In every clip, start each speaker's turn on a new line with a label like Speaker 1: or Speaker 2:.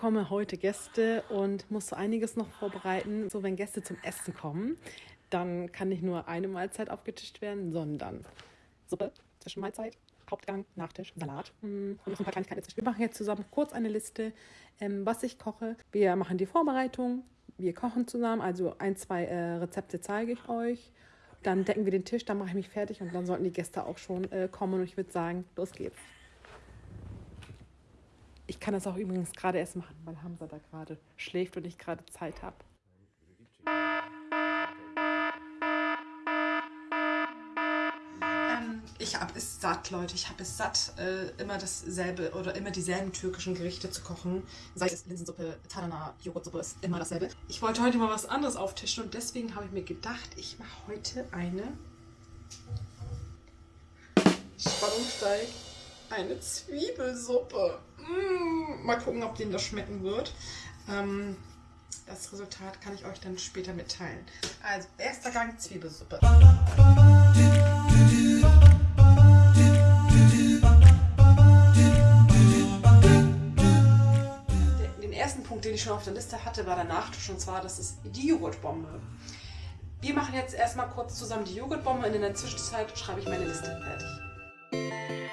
Speaker 1: bekomme heute Gäste und muss so einiges noch vorbereiten. So, wenn Gäste zum Essen kommen, dann kann nicht nur eine Mahlzeit aufgetischt werden, sondern Suppe, Zwischenmahlzeit, Hauptgang, Nachtisch, Salat hm, und noch ein paar Kleinigkeiten dazwischen. Wir machen jetzt zusammen kurz eine Liste, ähm, was ich koche. Wir machen die Vorbereitung, wir kochen zusammen, also ein, zwei äh, Rezepte zeige ich euch. Dann decken wir den Tisch, dann mache ich mich fertig und dann sollten die Gäste auch schon äh, kommen und ich würde sagen, los geht's. Ich kann das auch übrigens gerade erst machen, weil Hamza da gerade schläft und ich gerade Zeit habe. Ähm, ich habe es satt, Leute. Ich habe es satt, äh, immer dasselbe oder immer dieselben türkischen Gerichte zu kochen. Sei es Linsensuppe, Tadana, Joghurtsuppe, ist immer dasselbe. Ich wollte heute mal was anderes auftischen und deswegen habe ich mir gedacht, ich mache heute eine Spannung steigt eine Zwiebelsuppe. Mmh, mal gucken, ob denen das schmecken wird. Ähm, das Resultat kann ich euch dann später mitteilen. Also, erster Gang Zwiebelsuppe. Den ersten Punkt, den ich schon auf der Liste hatte, war der Nachtisch und zwar, das ist die Joghurtbombe. Wir machen jetzt erstmal kurz zusammen die Joghurtbombe und in der Zwischenzeit schreibe ich meine Liste fertig.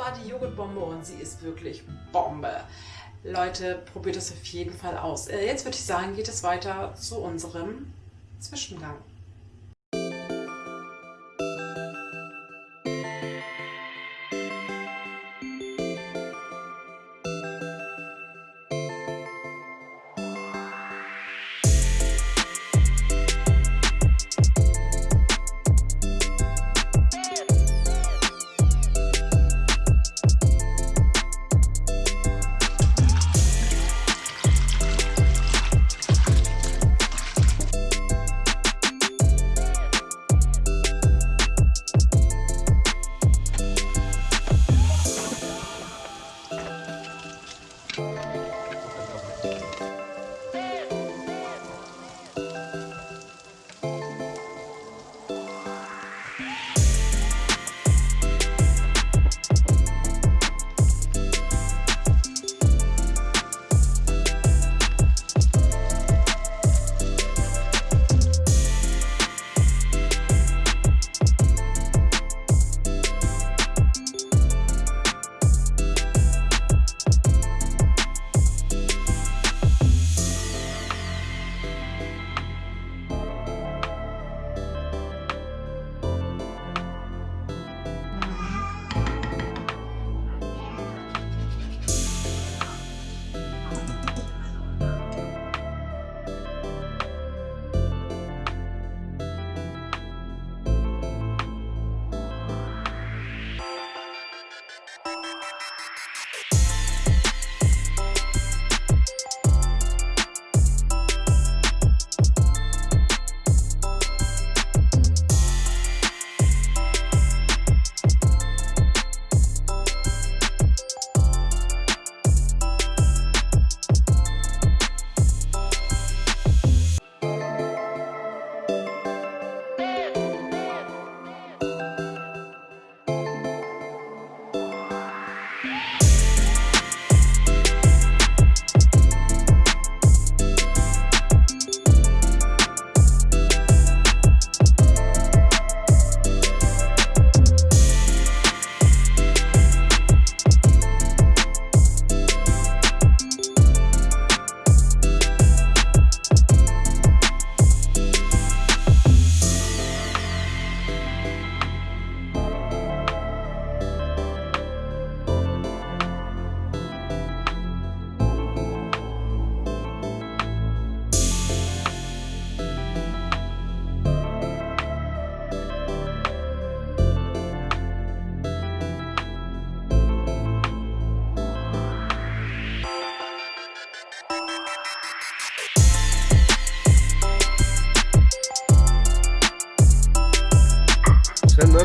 Speaker 1: War die Joghurtbombe und sie ist wirklich Bombe. Leute, probiert es auf jeden Fall aus. Äh, jetzt würde ich sagen, geht es weiter zu unserem Zwischengang.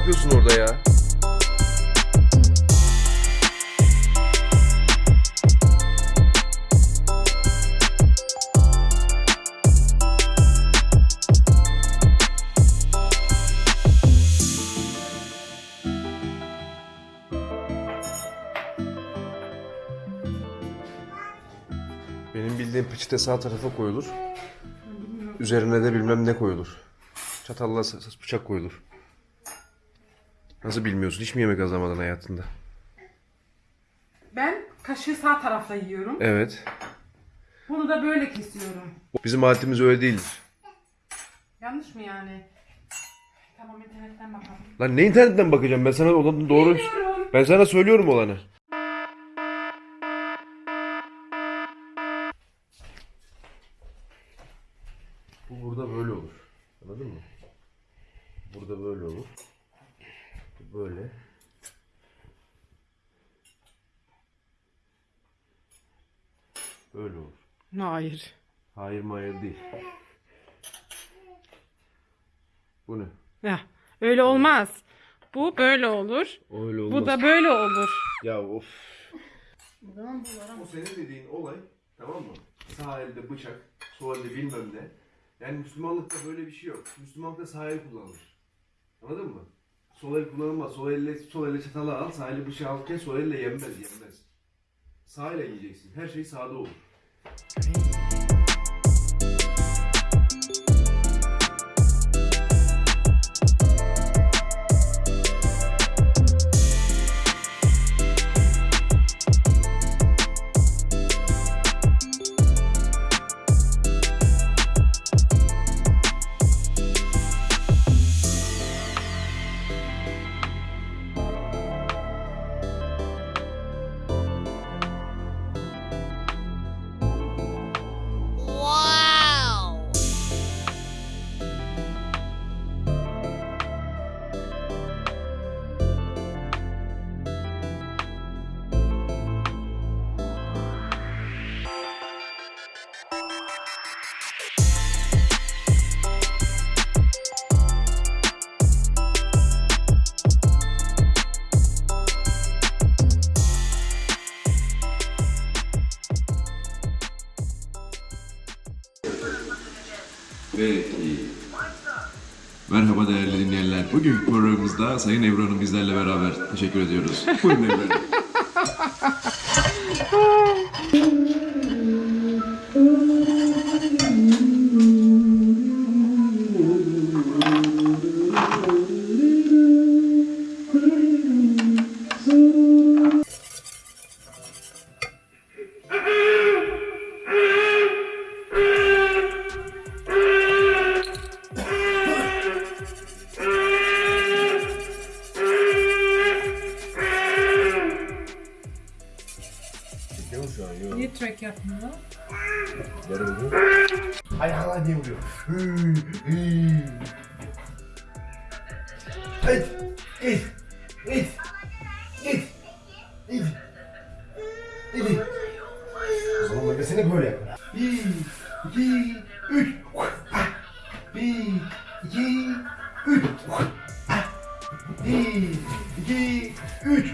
Speaker 2: Yapıyorsun orada ya? Benim bildiğim peçete sağ tarafa koyulur. Üzerine de bilmem ne koyulur. Çatalla bıçak koyulur. Nasıl bilmiyorsun? Hiç mi yemek hazırlamadın hayatında?
Speaker 1: Ben kaşığı sağ tarafla yiyorum.
Speaker 2: Evet.
Speaker 1: Bunu da böyle kesiyorum.
Speaker 2: Bizim aletimiz öyle değildir.
Speaker 1: Yanlış mı yani? Tamam internetten bakalım.
Speaker 2: Lan ne internetten bakacağım? Ben sana olanı doğru...
Speaker 1: Bilmiyorum.
Speaker 2: Ben sana söylüyorum olanı. Bu burada böyle olur. Anladın mı? Burada böyle olur. Bu Böyle. Böyle olur.
Speaker 1: Hayır.
Speaker 2: Hayır hayır değil. Bu ne?
Speaker 1: Ya, öyle olmaz. Bu böyle olur.
Speaker 2: Öyle olmaz.
Speaker 1: Bu da böyle olur.
Speaker 2: Ya of. O senin dediğin olay tamam mı? Sağ elde bıçak, sol elde bilmem ne. Yani Müslümanlıkta böyle bir şey yok. Müslümanlıkta sağ el kullanılır. Anladın mı? Sol el kullanılmaz. Sol elle, sol elle çatalı al, sağ elle bıçağı alırken sol elle yenmez, yenmez. Sağ ile yiyeceksin. Her şey sağda olur.
Speaker 3: Merhaba değerli dinleyenler. Bugünkü programımızda Sayın Ebru Hanım bizlerle beraber. Teşekkür ediyoruz. Buyurun Ebru Hanım.
Speaker 2: Haydi. İt. İt. İt. İt. İt. O zaman nefesini böyle yap. Bir, iki, üç. Bir, iki, üç. Bir, iki, üç.